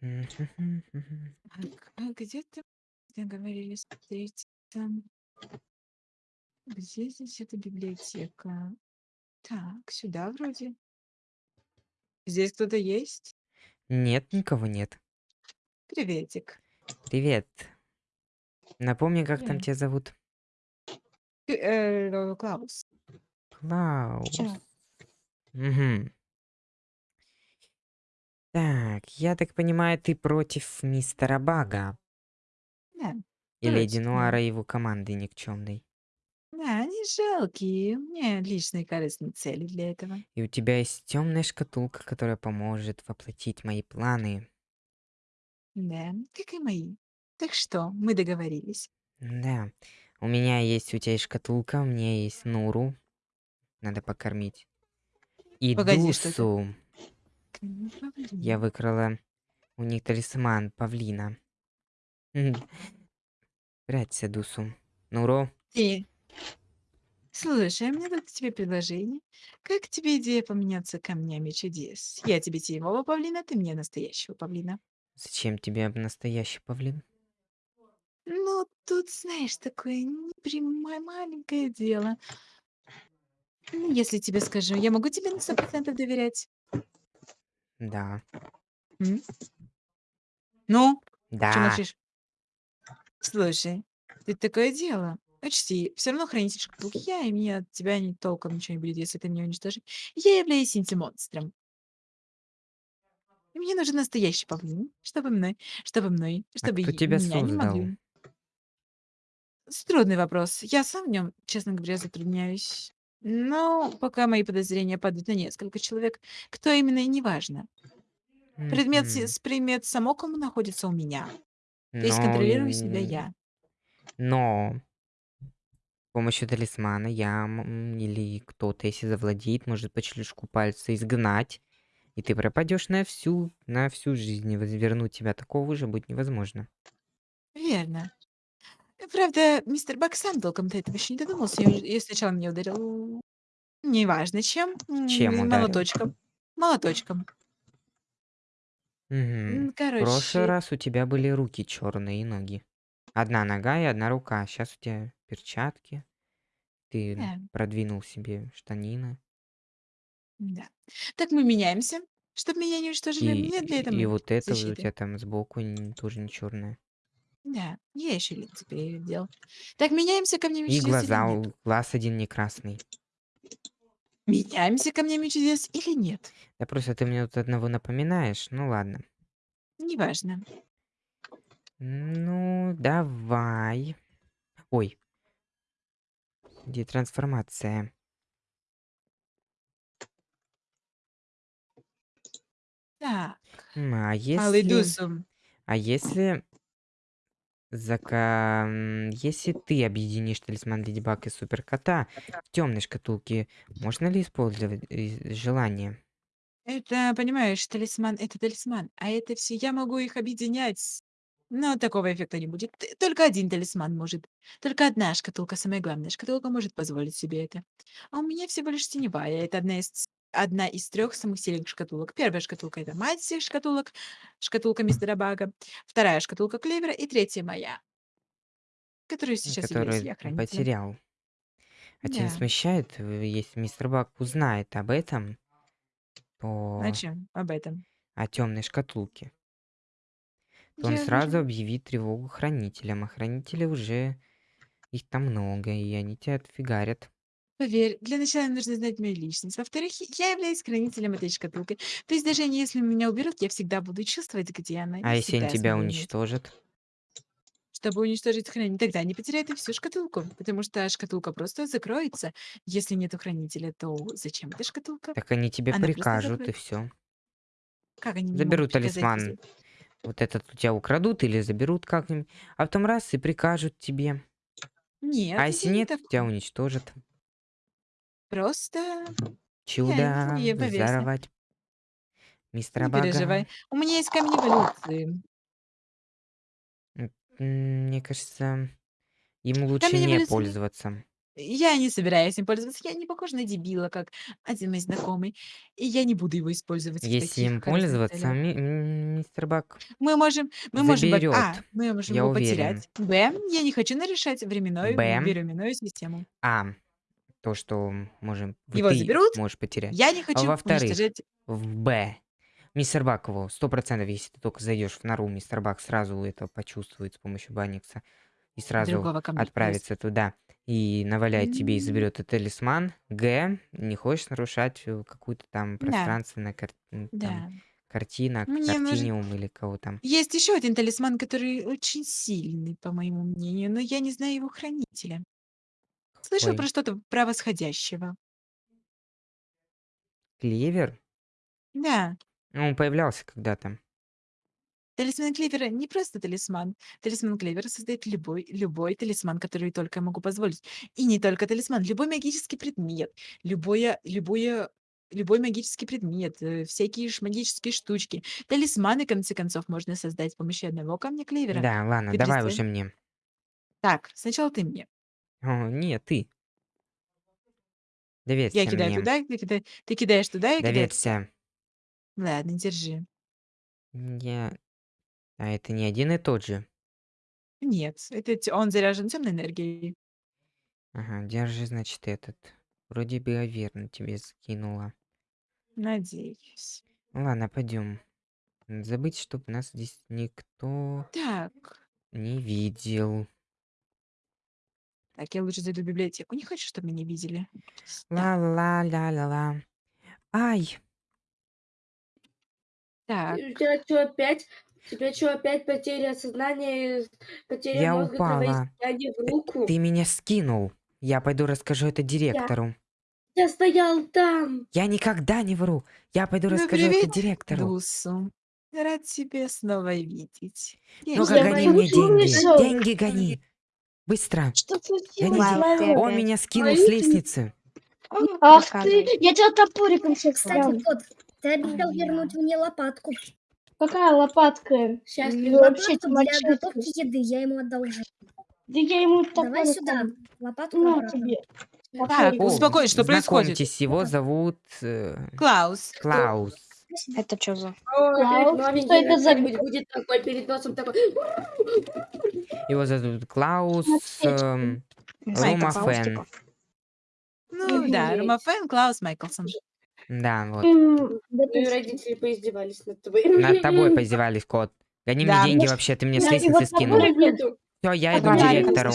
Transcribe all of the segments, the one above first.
Мгм, мгм. Так, а где ты договорились встретиться? Где здесь эта библиотека? Так, сюда вроде. Здесь кто-то есть? Нет, никого нет. Приветик. Привет. Напомни, как там Привет. тебя зовут? Э, э, Клаус. Клаус. Чё? Мгм. Так, я так понимаю, ты против мистера Бага Да, и Леди Нуара и его команды никчемной. Да, они жалкие. У меня личные корыстные цели для этого. И у тебя есть темная шкатулка, которая поможет воплотить мои планы. Да, как и мои. Так что, мы договорились. Да. У меня есть, у тебя есть шкатулка, у меня есть Нуру. Надо покормить. И Погоди, что это? Дусу. Я выкрала у них талисман павлина. Прячься, Дусу. Нуро, Ты. Слушай, а у меня тут к тебе предложение. Как тебе идея поменяться камнями чудес? Я тебе теневого павлина, ты мне настоящего павлина. зачем тебе настоящий павлин? Ну, тут, знаешь, такое непрямое маленькое дело. Ну, если тебе скажу, я могу тебе на 100% доверять? Да. М? Ну, чё Да. молчишь? Слушай, тут такое дело. Учти, все равно хранитель шкатулки я, и мне от тебя ни толком ничего не будет, если ты меня уничтожишь. Я являюсь инти-монстром. И мне нужен настоящий павлин, чтобы мной, чтобы мной, А чтобы кто тебя меня не создал? могли. С трудный вопрос. Я сам в нем, честно говоря, затрудняюсь. Но пока мои подозрения падают на несколько человек, кто именно и не важно. Предмет, Мгм. с- предмет самоком находится у меня. То есть Но, контролирую себя м, я. но с помощью талисмана я м, или кто-то, если завладеет, может по щелчку пальца изгнать, и ты пропадешь на всю, на всю жизнь. И вернуть тебя такого уже будет невозможно. Верно. Правда, мистер Бак сам толком до этого еще не додумался. И и сначала меня ударил, неважно чем, Чем м, ударил? молоточком. Молоточком. Мгм. М, В прошлый Короче, раз у тебя были руки черные и ноги. Одна нога и одна рука. Сейчас у тебя перчатки. Ты да, продвинул себе штанины. да. Так мы меняемся, чтобы меня не уничтожили. И, Мне для и этого вот это вот у защиты. тебя там сбоку н- тоже не черное. Да, я еще лица переделал. Так, меняемся камнями И чудес или глаза, нет? у- глаз один не красный. Меняемся камнями чудес или нет? Да просто ты мне тут одного напоминаешь. Ну ладно. Неважно. Ну, давай. Ой, где трансформация? Так, А малый если... Дусум. А если... Зака... Если ты объединишь талисман Леди Баг и Супер Кота в темной шкатулке, можно ли использовать желание? Это, понимаешь, талисман- это талисман, а это все я могу их объединять. Но такого эффекта не будет. Только один талисман может. Только одна шкатулка, самая главная шкатулка, может позволить себе это. А у меня всего лишь теневая. Это одна из одна из трех самых сильных шкатулок. Первая шкатулка- это мать всех шкатулок, шкатулка мистера Бага. Вторая шкатулка Клевера и третья моя, которую сейчас являюсь Который я хранителем. потерял. А тебя Да. смущает, э, если мистер Баг узнает об этом, О то чём? Об этом. о темной шкатулке, то он Я сразу вижу. объявит тревогу хранителям, а хранители уже их там много, и они тебя отфигарят. Поверь, для начала нужно знать мою личность. Во-вторых, я являюсь хранителем этой шкатулки. То есть даже если меня уберут, я всегда буду чувствовать, где она, А и если они всегда тебя смогу ее найти. уничтожат? Чтобы уничтожить хранителя, тогда они потеряют и всю шкатулку, потому что шкатулка просто закроется. Если нету хранителя, то зачем эта шкатулка? Так они тебе Она просто прикажут, и закроется. все. Как они мне могут Заберут приказать, талисман. если... Вот этот у тебя украдут или заберут как-нибудь, а потом раз и прикажут тебе. Нет, А если я не нет, тебя такой. уничтожат. Просто Чудо я поверься. взорвать мистера Не Бага. переживай. У меня есть камни эволюции. М, м, Мне кажется, им лучше Камень не эволюции пользоваться. Я не собираюсь им пользоваться. Я не похожа на дебила, как один мой знакомый. И я не буду его использовать в Если таких им корыстных пользоваться, целях. ми м, мистер Бак Мы можем мы можем, во А, мы можем я его уверен. потерять. Б, я не хочу нарешать временной Б, временную систему. А, то, что можем Его ты заберут. можешь потерять. Я не А хочу во-вторых, уничтожать в Б, мистер Бак его 100 если ты только зайдешь в нору, мистер Бак сразу это почувствует с помощью Банникса и сразу отправится туда и наваляет тебе и заберет этот талисман. Г, не хочешь нарушать э, какую-то там Да, пространственную кар- м, там да. картина, Мне картиниум или кого там. Есть еще один талисман, который очень сильный, по моему мнению, но я не знаю его хранителя. Слышал Ой, про что-то про восходящего. клевер? Да, Ну, Он появлялся когда-то. талисман Клевера не просто талисман. Талисман Клевера создает любой, любой талисман, который только я могу позволить. И не только талисман, любой магический предмет, любое, любое, любой магический предмет, э, всякие ш- магические штучки. Талисманы, в конце концов, можно создать с помощью одного камня Клевера. Да, ладно, Ты давай представь. уже мне. Так, сначала ты мне. О, нет, ты. Я Доверься кидаю мне. туда, ты, кида- ты кидаешь туда, я кидаю. Доверься. Ладно, держи. Я... А это не один и тот же. Нет, это он заряжен темной энергией. Ага, держи, значит, этот. Вроде бы я верно тебе скинула. Надеюсь. Ладно, пойдем. Забыть, чтобы нас здесь никто Так, не видел. Так, я лучше зайду в библиотеку. Не хочу, чтобы меня видели. Так, Ла-ла-ла-ла-ла. Ай, так. У тебя что опять? У тебя что опять потеря сознания, потеря я мозга, упала. кровоизлияние в Ты, руку? ты меня скинул. Я пойду расскажу это Я, директору. я стоял там. Я никогда не вру. Я пойду Ну, расскажу это привет, директору. Дусу. Рад тебя снова видеть. Ну-ка, Я тебя гони мне деньги. вышел? Деньги гони. Быстро. Что случилось? Он меня скинул с лестницы. Ах ты, я тебя топориком сейчас Кстати, кот, ты обещал вернуть мне лопатку. Какая лопатка? Сейчас. Вообще для готовки еды, я ему отдал уже. Да я ему Давай сюда, лопатку На тебе. Так, успокойтесь, что происходит? его зовут э, Клаус. Клаус. Это что за... Что это за будет такой, перед носом такой. Его зовут Клаус эм, Майкл. Рома Клаус, Фен. типа? Ну да. Ромафен, Клаус Майклсон. Да, вот. Твои родители поиздевались над тобой. Над тобой поиздевались, кот. Гони мне деньги может, вообще, ты мне с лестницы скинул. Все, я иду к директору.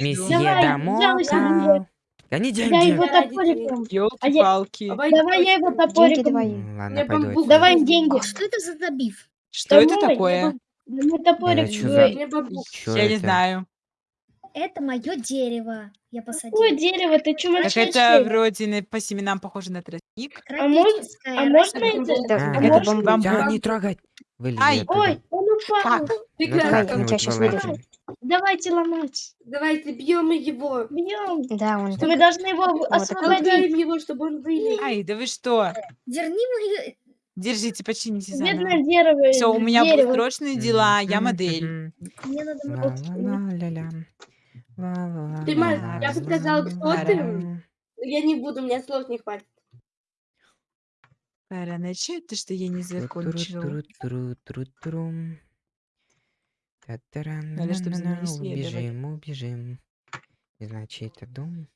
Месье Давай, Взялась Гони Я деньги. его топориком. А я... Давай я его Деньги топориком. Ладно, Мне пойду бамбук. Давай деньги. А что это за забив? Что это Домой, я такое? Мне топорик за-. Чё Я не знаю. Это мое дерево. Я посадила. Какое дерево? Ты чё Так это вроде на- по семенам похоже на тростник. А можно, Тропическое а можно это? А, А это бамбук. Не трогать. Ай. Ой, он упал. Ну как Я вылазим? вырежу. Давайте ломать. Давайте бьем его. Бьем. Да, он Мы так... должны его вот. освободить. Его, чтобы он вылез. Ай, да вы что? Верни мою... Держите, почините заново. Бедное дерево. Все, у меня дерево. будут срочные дела, я модель. Мне надо... Ла-ла-ла-ля-ля. Ла-ла-ла-ла-ла. Ты, Маш, я бы сказала, кто ты? Я не буду, у меня слов не хватит. Пора начать то, что я не закончил. Тру-тру-тру-тру-тру-трум. Надо, чтоб за мной Та-та-ра-на-на-на, следовали. Убежим, убежим. Чей это дом.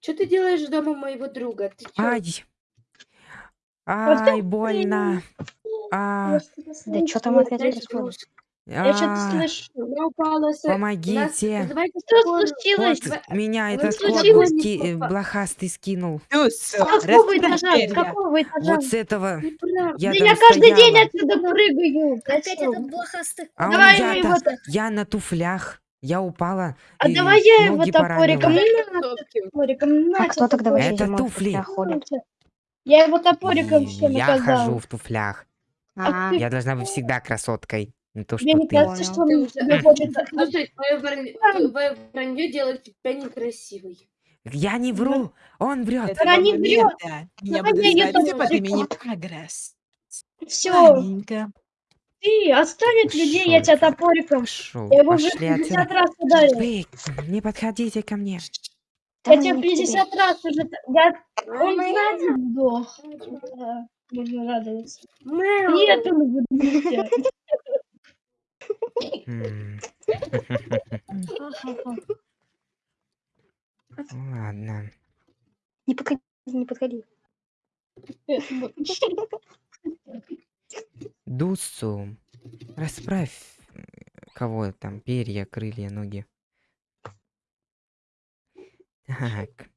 Что ты делаешь дома моего друга? Ты чё? Ай! Ай, больно! А, Да что там опять происходит? Я что-то а, слышу. Я упала с... у нас- Помогите! Что случилось? Меня Вы этот случилось? кот ски- э, блохастый скинул. Плюс, С какого этажа? С перья. какого этажа? Вот с этого Неправда. я Да там каждый день стояла. отсюда прыгаю. Опять этот блохастый... А Давай я, его я на туфлях. Я упала. А и давай я его ноги топориком. поранила. Ну, топориком. А на, кто тогда вообще Это зимой в туфли. туфлях ходит? Я его топориком И всем я хожу в туфлях. А, Я должна быть всегда красоткой. Не то, Мне что не ты. кажется, Понял. что Ты он уже- тебе хочет... Слушай, твое вранье, твое вранье делает тебя некрасивой. Я не вру. Он врет. Этого Она не врет. момента Давай я все тоже под именем. Агресс. Все. Ладненько. Ты отстань от людей, я тебя топориком. Пошел, Я его уже пошли 50 отсюда. раз ударил. Вы, не подходите ко мне. Я тебя мы к тебе. 50 раз уже... т- Я... Он сзади сдох. Да, Можно радоваться. Нет, он убил М. Ладно. Не подходи, не подходи. Дуссу, расправь э, кого там, перья, крылья, ноги. Так.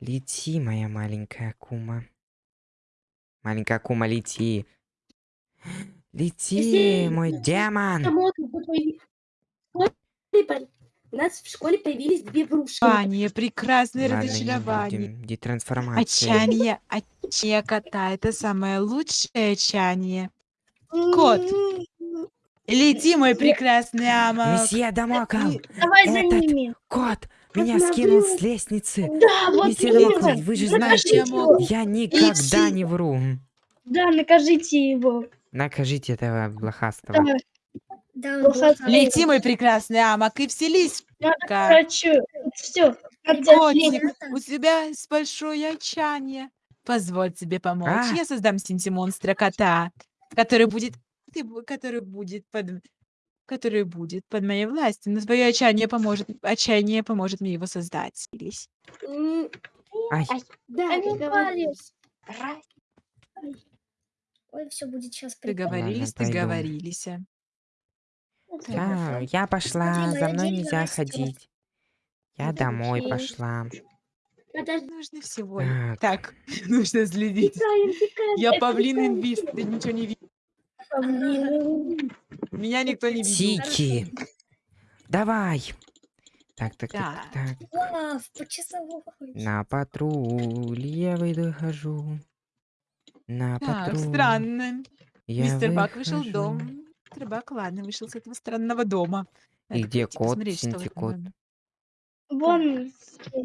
Лети, моя маленькая кума. Маленькая кума, лети. Лети, мой демон. У нас в школе появились две врушки. Ваня, прекрасное Ладно, разочарование. Детрансформация. Отчаяние, отчаяние кота. Это самое лучшее отчаяние. Кот. Лети, мой прекрасный ама. Месье Дамокл, Давай за ними. кот, меня Посмотрю. скинул с лестницы. Да, вот Месье. Дамокл, вы же Накажите знаете, его. я никогда не вру. Да, накажите его. Накажите этого блохастого. Да, Да. Лети, мой прекрасный амок, и вселись. я хочу. Все. Котик, у тебя есть большое отчаяние. Позволь тебе помочь. А. Я создам синти-монстра кота, который будет, который будет под, который будет под моей властью. Но твое отчаяние поможет, отчаяние поможет мне его создать. М, Ай, Да, Они договорились. Ой, все будет сейчас Договорились, пойду. договорились. я, я пошла, Смотри, за моя мной нельзя растёт. ходить. Я домой окей. пошла. Подожди, Нужно всего. Так. Так, нужно следить. тикаем, тикаем. Я Это павлин такая инвиз, ты ничего не видишь. Меня никто не видел. Тики. Давай. Так, так, так, Так. так. Вау, по часовой. На патруль я выйду хожу. На Так, патруль. странно. я Мистер Бак вышел в выхожу. дом. Мистер Бак, ладно, вышел с этого странного дома. И Надо где пойти кот, посмотреть, что в этом Синтикот? доме. Вон.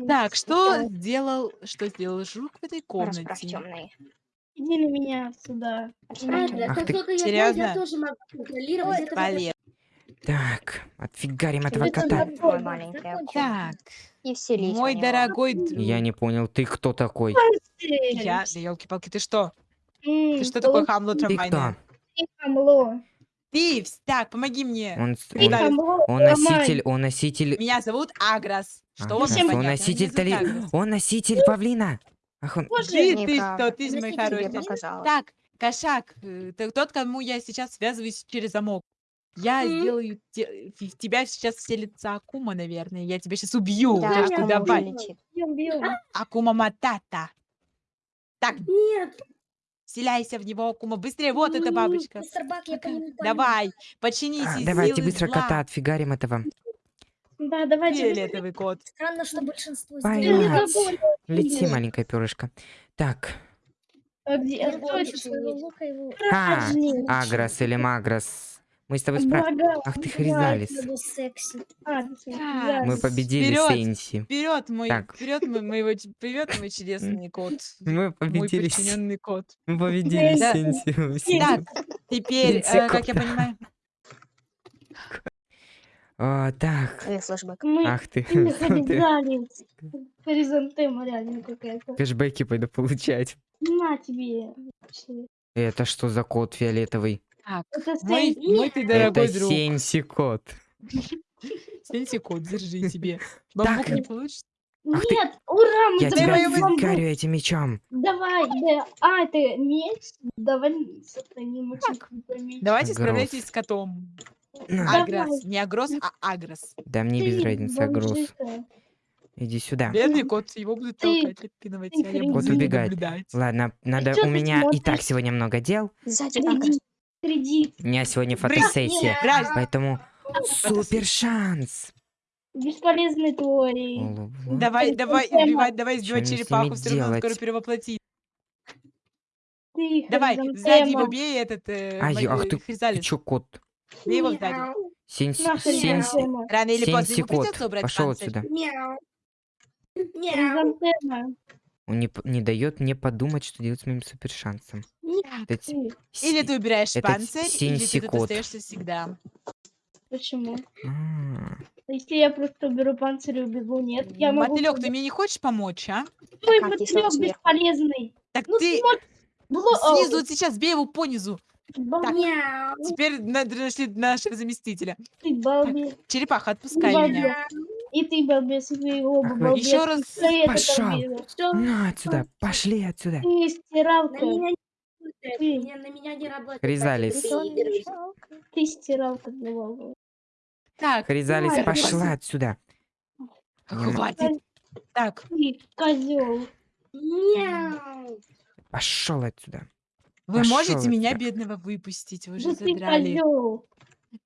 Так, что сделал, что сделал жук в этой Расправь комнате? темные. Иди на меня сюда. Расправь Ладно, темные. Ах как ты- только я знаю, Серьезно? я тоже могу контролировать этого Туалет. Так, отфигарим этого Это кота. маленькая. Так, И мой дорогой друг. Я не понял, ты кто такой? Я, да елки-палки, ты что? Ты что такое хамло Ты кто? трамвайное? хамло. Ты, вс- так, помоги мне. Он, с- Ты он, хамло, он носитель, он носитель... Меня зовут Аграс. Что Аграс, вам Всем он непонятно? носитель Меня тали... Аграс. Он носитель павлина. Ах, он... Боже, Ты, ты Неправда. что, ты же мой хороший. Так, кошак, э, ты тот, кому я сейчас связываюсь через замок. Я М. сделаю те- в тебя сейчас вселится Акума, наверное. Я тебя сейчас убью. Да, уже давай. летит. бьем, бьем. Акума Матата. Так, Нет, вселяйся в него, Акума. Быстрее, вот эта М, бабочка. Мистер Бак, я. Давай, А, из давайте быстро зла. кота отфигарим этого. Да, давайте. Фиолетовый кот. Странно, что большинство сделали. Лети, Блин. маленькое перышко. Так, А где? А. А. Агрос или Магрос. Мы с тобой спра... Ага, Ах ты хризалис. А, да. Мы победили Вперёд. Сенси. Вперед, мой, Так. вперед, мой, моего, вперед, мой чудесный кот. Мы Мой победили, подчиненный кот. мы победили Да. Сенси. Так, теперь, э, как я понимаю, О, так. Мы ах ты. Хоризонтема реально какая-то. Кэшбэки пойду получать. На тебе. Это что за кот фиолетовый? Так, Это мой, мой ты дорогой Это друг. Сенси кот. Сенси кот, держи тебе. Бамбук Так. не получится? Ах ты- Нет, ура, мы Я тебя бамбук. фигарю этим мечом. Давай, да. А, это меч? Давай сохраним очень меч. Давайте Агрос. справляйтесь с котом. На. Агрос. Не агрос, а агрос. Да мне без Ты разницы, Агрос. бомжиха. Иди сюда. Бедный кот, его будут Ты- толкать, отпинывать, а я буду Кот ним убегает. наблюдать. Ладно, надо, чё у ты меня и так смотришь? сегодня много дел. Сзади Агрос. Кредит. У меня сегодня фотосессия. Брась, Поэтому супер шанс. Бесполезный твой. Олув. Давай, давай Тема. избивать, давай Чё избивать мне с черепаху, все равно скоро делать? перевоплотит. Ты Давай, сзади его бей этот э, Ай, ах э, ты, ты чё, кот? Бей его сзади. Сенси, хризантема. Рано или поздно ему кот. придется убрать Пошел отсюда. мяу. Мяу. Хризантема. Он не, не дает мне подумать, что делать с моим супер Вот эти Ты. Или си- ты убираешь это панцирь, или ты тут синсикот. остаешься всегда. Почему? А, Если я просто уберу панцирь и убегу, нет, я могу... Мотылек, ты мне не хочешь помочь, а? Твой как, если он мотылёк сверху? бесполезный. Так Ну, ты смотри, Бло- снизу вот сейчас бей его по низу. Балбес, Мяу. Теперь на- нашли нашего заместителя. ты балбес. Черепаха, отпускай Балбес. меня. И ты балбес, и вы оба Ах, балбес. Еще раз это балбес? Всё, На отсюда, пошли отсюда. Ты на стиралка. меня не меня- На меня не работает. Хризалис. ты стиралка балбес. Так, Хризалис, Ай, пошла отсюда. Не- хватит. Так, козел. Мяу. Пошел отсюда. вы Пошёл можете меня, отсюда. бедного, выпустить? Вы же задрали. козел.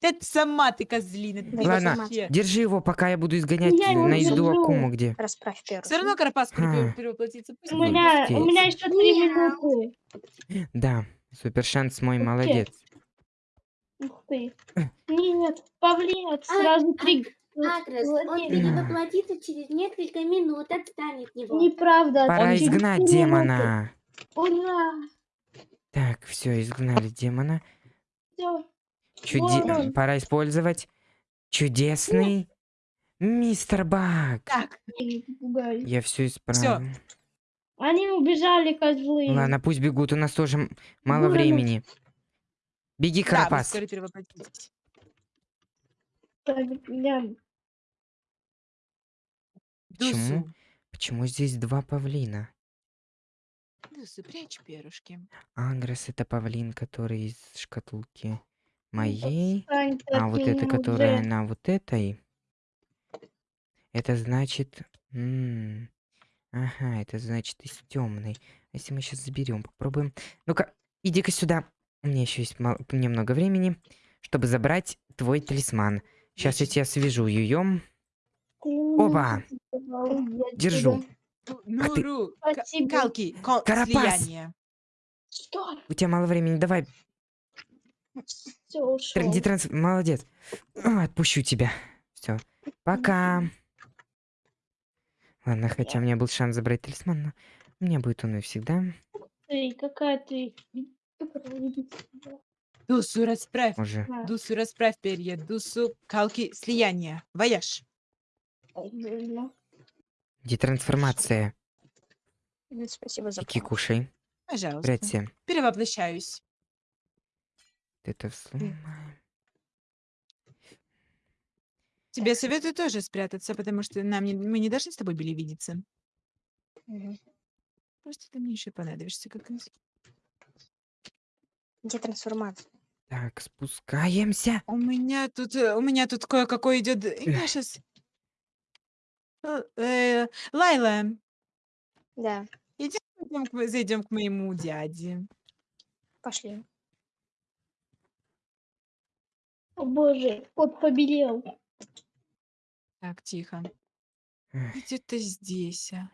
Это сама ты козлина. ты Ладно, вообще. Держи его, пока я буду изгонять Я его на езду держу. Акуму, где. Расправь первый. Все равно Карапас А. перевоплотится. Пусть У будет. меня, у меня еще три Мяу. минуты. Да, супер шанс мой Окей. молодец. Ух ты. Нет, павлин, сразу три. Агрес, он Владимир. перевоплотится через несколько минут, отстань от него. Неправда. Пора там через изгнать три минуты. демона. Ура! Так, все, изгнали демона. Всё. Чуде-. Пора использовать чудесный мистер Баг. Так. Я все исправлю. Они убежали, козлы. Ладно, пусть бегут, у нас тоже мало Ладно. времени. Беги, да, Карапас. я- Почему? Почему здесь два павлина? Дусу, прячь перышки. Агрес это павлин, который из шкатулки моей. А вот это, которая на вот этой. Это значит... м, Ага, это значит из темной. Если мы сейчас заберем, попробуем. Ну-ка, иди-ка сюда. У меня еще есть мал- немного времени, чтобы забрать твой талисман. Сейчас я тебя свяжу, задавал, я Держу. Ну, ты. Спасибо. Калки, Карапас. слияние. Что? У тебя мало времени, давай. Все, ушел. Иди транс... Молодец. Отпущу тебя. Все. Пока. Ладно, хотя у меня был шанс забрать талисман, но у меня будет он и всегда. Ты, какая ты? Дусу, расправь. Уже. Дусу, расправь перья. Дусу, калки, слияние. Вояж. Детрансформация. Спасибо за помощь. кушай. Пожалуйста. Прячься. Перевоплощаюсь. Это сломаем. Тебе советую тоже спрятаться, потому что нам не, мы не должны с тобой были видеться. Мгм. Просто ты мне еще понадобишься как раз. Где трансформация? Так, спускаемся. У меня тут, э, у меня тут кое-какой идет. Я сейчас. Лайла, Да, идем зайдем к моему дяде. пошли. О боже, кот побелел. Так, тихо. Эх. Где-то здесь. а.